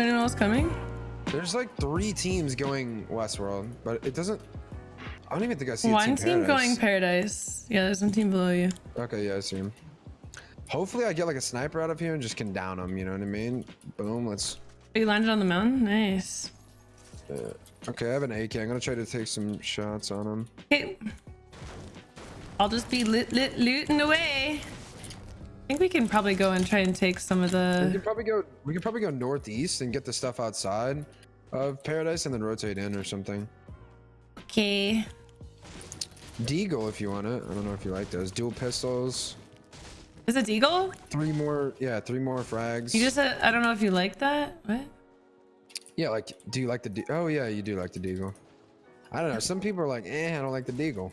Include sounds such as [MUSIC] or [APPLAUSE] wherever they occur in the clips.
anyone else coming? There's like three teams going Westworld, but it doesn't. I don't even think I see One team, team going paradise. Yeah, there's one team below you. Okay, yeah, I see him. Hopefully, I get like a sniper out of here and just can down him. You know what I mean? Boom. Let's. You landed on the mountain? Nice. Uh, okay, I have an AK. I'm gonna try to take some shots on him. Okay. I'll just be lit, lit, looting away. I think we can probably go and try and take some of the. We could probably go. We could probably go northeast and get the stuff outside of Paradise and then rotate in or something. Okay. Deagle, if you want it. I don't know if you like those. Dual pistols. Is it Deagle? Three more. Yeah, three more frags. You just said, I don't know if you like that. What? Yeah, like, do you like the? De oh yeah, you do like the Deagle. I don't know. Some people are like, eh, I don't like the Deagle.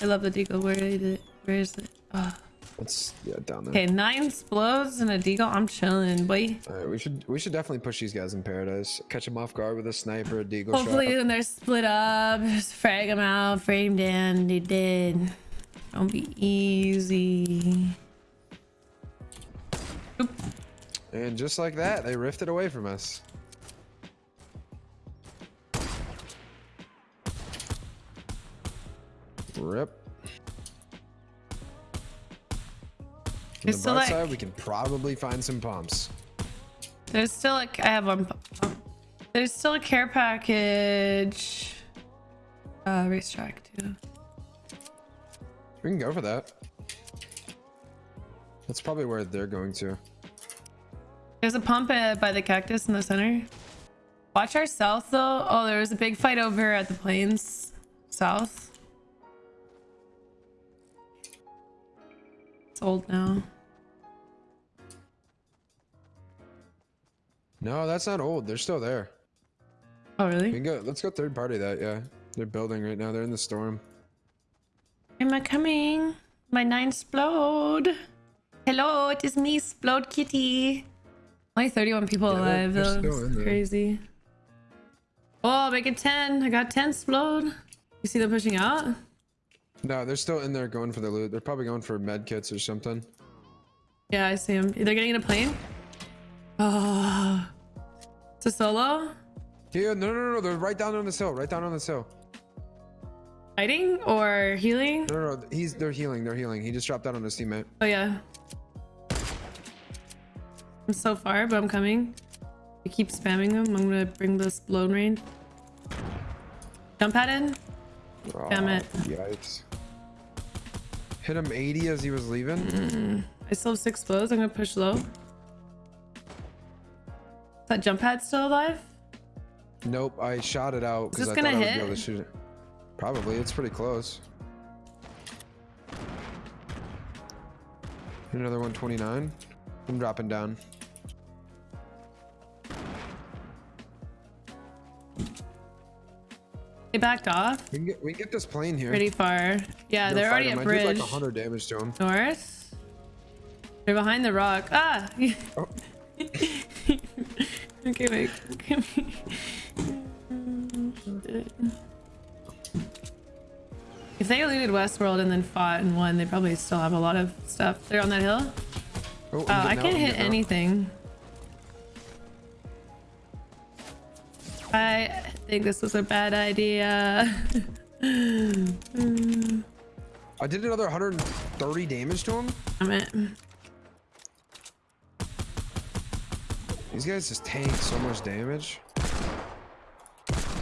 I love the Deagle. Where is it? Where is it? Oh. It's yeah down there. Okay, nine explodes and a Deagle. I'm chilling, boy. All right, we should we should definitely push these guys in paradise. Catch them off guard with a sniper, a deagle Hopefully shot. when they're split up, just frag them out, frame down, they dead. Don't be easy. Oop. And just like that, they rifted away from us. Rip. The bright like- side, we can probably find some pumps. There's still like I have one. pu- There's still a care package. Uh, racetrack too. We can go for that. That's probably where they're going to. There's a pump uh, by the cactus in the center. Watch our south though. Oh, there was a big fight over at the plains south. It's old now. No, that's not old. They're still there. Oh, We really? can go. Let's go third party that. Yeah, they're building right now. They're in the storm. Am I coming? My nine explode. Hello, it is me, explode kitty. Only 31 people Yeah, alive though. still in It's there. crazy. Oh, make it 10. I got 10 explode. You see them pushing out? No, they're still in there going for the loot. They're probably going for med kits or something. Yeah, I see them. They're getting in a plane. Oh. A solo? Yeah, no, no, no, no. They're right down on the hill. Right down on the hill. Fighting or healing? No, no, no. He's. They're healing. They're healing. He just dropped out on his teammate. Oh, yeah. I'm so far, but I'm coming. I keep spamming them. I'm gonna bring this blown range. Jump pad in. Oh, Damn it. Yikes. Hit him 80 as he was leaving. Mm. I still have six blows. I'm gonna push low. That jump pad still alive? Nope. I shot it out because I gonna thought I would hit? be able to shoot it. Probably. It's pretty close. Another 129. I'm dropping down. They backed off We can get, we can get this plane here. pretty far. Yeah, they're already him. at I did like 100 damage to him. North. They're behind the rock. Ah! [LAUGHS] Oh. Okay, wait. if they looted Westworld and then fought and won, they probably still have a lot of stuff. They're on that hill. Oh, Oh, I can't hit anything. I think this was a bad idea. [LAUGHS] I did another 130 damage to him. Damn it. These guys just tank so much damage.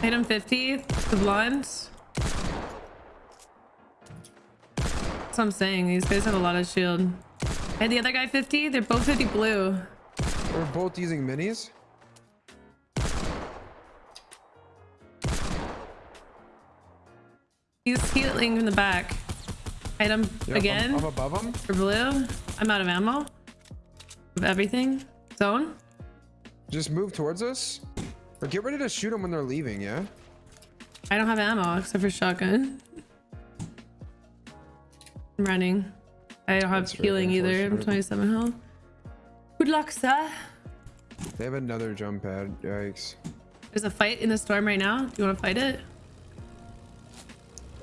Hit him 50, the blinds. That's what I'm saying. These guys have a lot of shield. And the other guy 50, they're both 50 blue. We're both using minis. He's healing from the back. Hit him Yep, I'm- again I'm, above him. for blue. I'm out of ammo. Of everything. Zone. Just move towards us. Or get ready to shoot them when they're leaving, yeah? I don't have ammo except for shotgun. I'm running. I don't have That's healing either. I'm 27 health. Good luck, sir. They have another jump pad. Yikes. There's a fight in the storm right now. Do you want to fight it?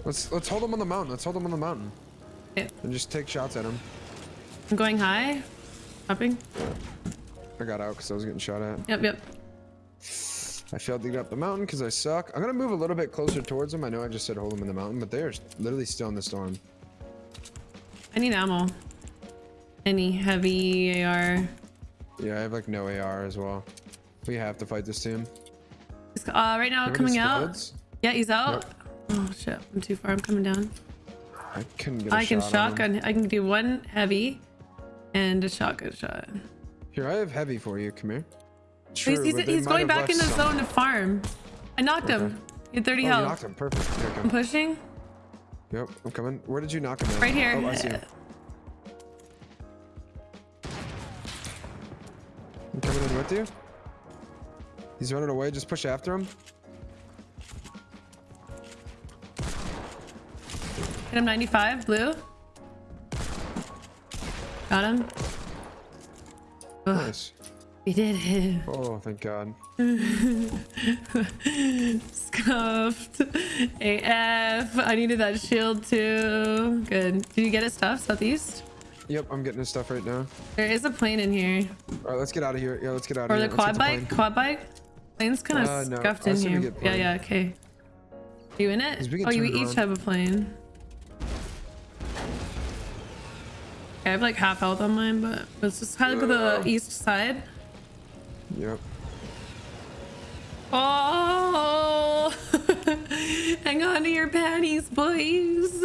Let's let's hold them on the mountain. Let's hold them on the mountain. Okay. And just take shots at them. I'm going high. Hopping. I got out because I was getting shot at. Yep, yep. I failed to get up the mountain because I suck. I'm gonna move a little bit closer towards them. I know I just said hold them in the mountain, but they're literally still in the storm. I need ammo. Any heavy AR. Yeah, I have like no AR as well. We have to fight this team. He's, uh, right now coming out. Yeah, he's out. Oh shit, I'm too far. I'm coming down. I can get I can shotgun. I can do one heavy and a shotgun shot. Here, I have heavy for you. Come here. He's, he's, he's going back in the zone to farm. I knocked Okay. him. He had 30 Oh, you health. knocked him. Perfect. Here, I'm pushing. Yep, I'm coming. Where did you knock him at? Right here. Oh, I see him. I'm coming in with you. He's running away. Just push after him. Hit him 95, blue. Got him. Nice. he did it. Oh, thank God. [LAUGHS] Scuffed. AF. I needed that shield too. Good. Did you get his stuff, southeast? Yep, I'm getting his stuff right now. There is a plane in here. All right, let's get out of here. Yeah, let's get out Or of the here. quad Let's bike? the. Quad bike? Plane's kind of Uh, scuffed in here. Yeah, yeah, okay. Are you in it? Oh, you each have a plane. I have like half health on mine, but let's just kind of the east side. Yep. Oh, [LAUGHS] hang on to your panties, boys.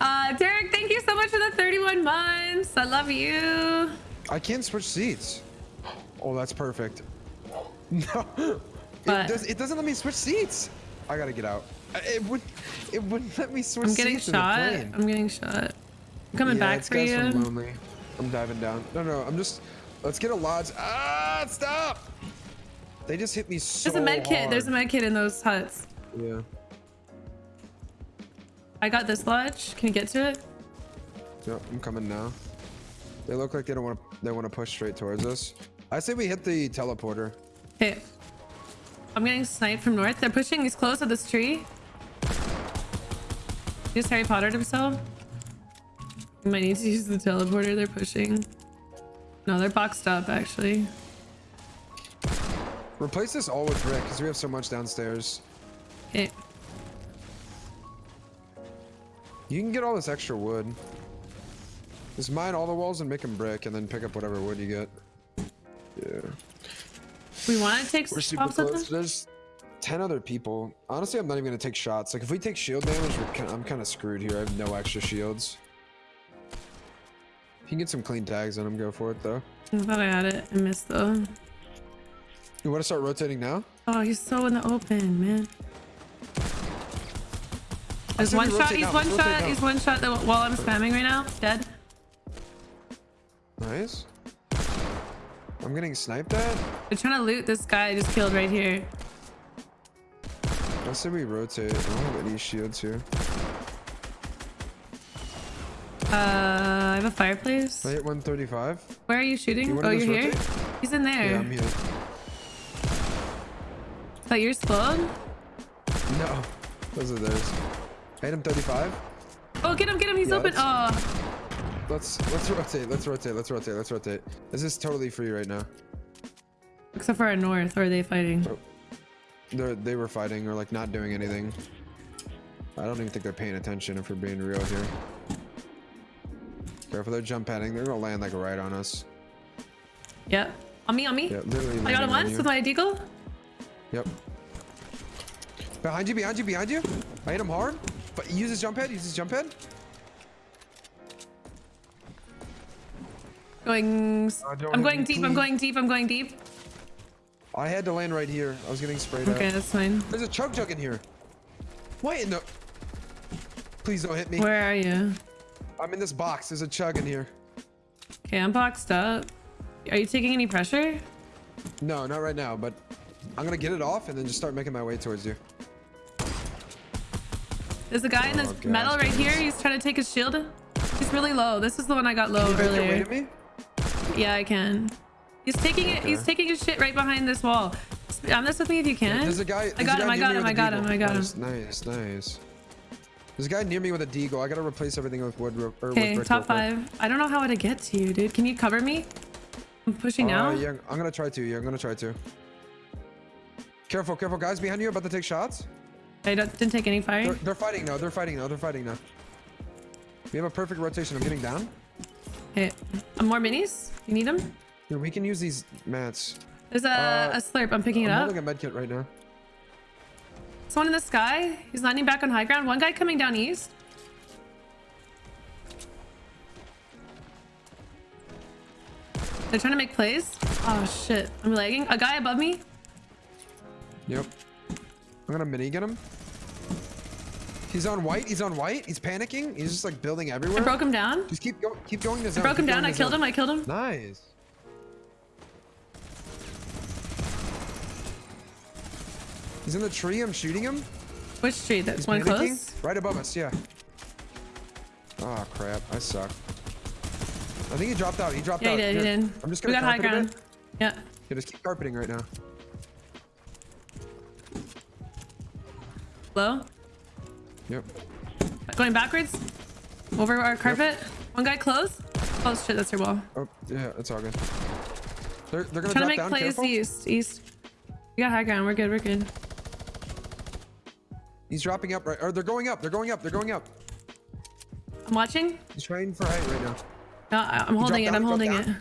Uh, Derek, thank you so much for the 31 months. I love you. I can't switch seats. Oh, that's perfect. [LAUGHS] No, it, does, it doesn't let me switch seats. I gotta get out. It would, it wouldn't let me switch I'm getting seats shot. I'm getting shot. I'm coming yeah, back for you. from Lonely. I'm diving down. No, no, I'm just. Let's get a lodge. Ah, stop! They just hit me so There's a med kit. There's a med kit in those huts. Yeah. I got this lodge. Can you get to it? Yep, I'm coming now. They look like they don't want to. They want to push straight towards us. I say we hit the teleporter. Okay. I'm getting sniped from north. They're pushing. He's close to this tree. He just Harry Pottered himself. We might need to use the teleporter. They're pushing. No, they're boxed up actually. Replace this all with brick because we have so much downstairs. Okay. You can get all this extra wood. Just mine all the walls and make them brick, and then pick up whatever wood you get. Yeah. We want to take We're super off something? close. There's 10 other people. Honestly, I'm not even gonna take shots. Like, if we take shield damage, we're kind I'm kind of screwed here. I have no extra shields. If you can get some clean tags on him, go for it, though. I thought I had it. I missed though. You want to start rotating now? Oh, he's so in the open, man. There's one shot. He's now, one rotate shot. now. He's one shot that while I'm spamming right now. Dead. Nice. I'm getting sniped at. They're trying to loot this guy I just killed right here. I say we rotate. I don't have any shields here. Uh, I have a fireplace. I hit 135. Where are you shooting? You oh, you're here? rotate? He's in there. Yeah, I'm here. But you're slowed? No, those are theirs. Hit him 35. Oh, get him, get him. He's Yeah, open. Oh, Let's let's rotate. Let's rotate. Let's rotate. Let's rotate. This is totally free right now. except for our north. Or are they fighting? Oh. They they were fighting or like not doing anything. I don't even think they're paying attention if we're being real here. Careful, they're jump padding. They're gonna land like right on us. Yep. On me, on me. Yeah, literally. I got him on once with my deagle. Yep. Behind you, behind you, behind you. I hit him hard. But use his jump head. Use his jump head. Going. I'm going deep. I'm going deep. I'm going deep. I had to land right here. I was getting sprayed Okay, out. that's fine. There's a chug jug in here. Wait, no. Please don't hit me. Where are you? I'm in this box. There's a chug in here. Okay, I'm boxed up. Are you taking any pressure? No, not right now, but I'm gonna get it off and then just start making my way towards you. There's a guy in this Oh, gosh, metal right here. He's trying to take his shield. He's really low. This is the one I got low Can you make your way earlier. to me? Yeah, I can. He's taking it. He's taking his shit right behind this wall. On this with me if you can. There's a guy. I there's a got him. I got him. I got him. I got him. nice, Nice, nice. There's a guy near me with a deagle. I gotta replace everything with wood. Okay, top five. I don't know how to get to you, dude. Can you cover me? I'm pushing Uh, now. yeah, I'm gonna try to. Yeah, I'm gonna try to. Careful, careful, guys behind you about to take shots. I don't, didn't take any fire. They're, they're fighting now. They're fighting now. They're fighting now. We have a perfect rotation. I'm getting down. Okay. Uh, more minis? You need them? Here, we can use these mats. There's a, Uh, a slurp. I'm picking it up. I'm holding a med kit right now. Someone in the sky. He's landing back on high ground. One guy coming down east. They're trying to make plays. Oh shit. I'm lagging. A guy above me. Yep. I'm gonna mini get him. He's on white. He's on white. He's panicking. He's just like building everywhere. I broke him down. Just keep going. Keep going I broke him down. I killed zone. him. I killed him. Nice. He's in the tree. I'm shooting him. Which tree? That's He's one panicking. close. Right above us. Yeah. Oh crap! I suck. I think he dropped out. He dropped Yeah, out. he did. He did. I'm just we gonna got high ground. Yeah. Yeah, just keep carpeting right now. Low. Yep. Going backwards. Over our carpet. One guy close. Oh shit, that's your wall. Oh yeah, it's all good. They're they're gonna Trying to make down. plays Careful. east. East. We got high ground. We're good. We're good. He's dropping up right. Or they're going up. They're going up. They're going up. I'm watching. He's trying for height right now. No, I'm holding it. down, I'm holding dropped it.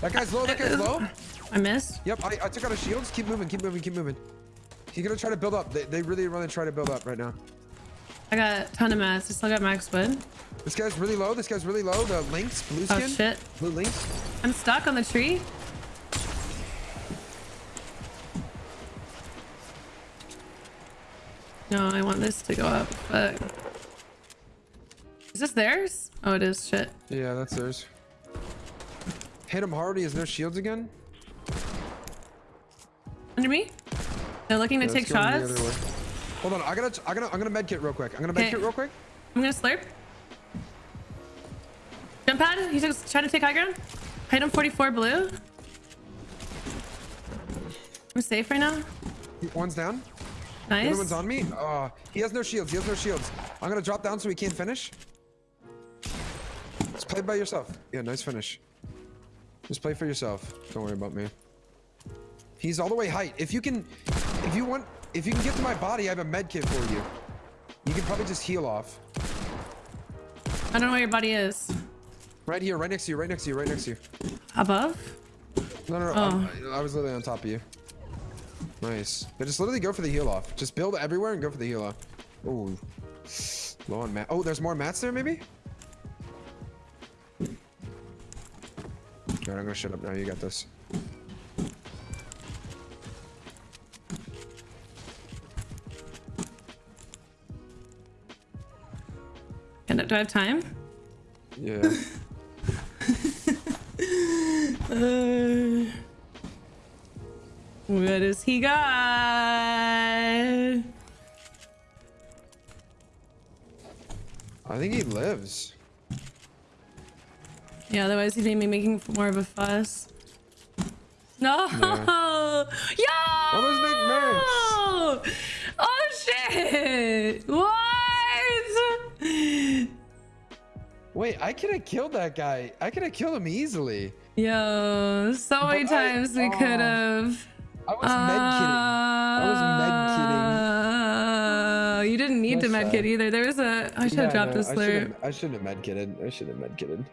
That guy's low. That guy's low. Uh, I missed. Yep. I, I took out his shields. Keep moving. Keep moving. Keep moving. He's gonna try to build up. They, they really want to try to build up right now. I got a ton of mats. I still got max wood. This guy's really low. This guy's really low. The lynx, blue oh, skin. Oh shit. Blue lynx. I'm stuck on the tree. No, I want this to go up, but... Is this theirs? Oh, it is. Shit. Yeah, that's theirs. Hit him hard. He has no shields again. Under me? They're looking to take it's going the shots. Hold on. I gotta. I gotta. I'm gonna medkit real quick. I'm gonna med Okay. kit real quick. I'm gonna slurp. Jump pad. He's just trying to take high ground. Item 44 blue. I'm safe right now. One's down. The other one's on me. Uh, he has no shields. He has no shields. I'm gonna drop down so he can't finish. Just play by yourself. Yeah, nice finish. Just play for yourself. Don't worry about me. He's all the way height. If you can, if you want, if you can get to my body, I have a med kit for you. You can probably just heal off. I don't know where your body is. Right here, right next to you, right next to you, right next to you. Above? No, no, no. Oh. I, I was literally on top of you. Nice. But just literally go for the heal off. Just build everywhere and go for the heal off. Ooh. Low on mat. Oh, there's more mats there, maybe? Alright, I'm gonna shut up now. You got this. And do I have time? Yeah. [LAUGHS] Uh, what does he got? I think he lives. Yeah, otherwise he'd be making more of a fuss. No! [LAUGHS] Yo! Oh, Oh shit! What? Wait, I could have killed that guy. I could have killed him easily. Yo, so many But I- times we oh, could have. I was med kidding. I was med Uh, You didn't need to Nice med try. either. There was a. I should have Yeah, dropped no, this shouldn't- I shouldn't have med kitted. I shouldn't have med kitted.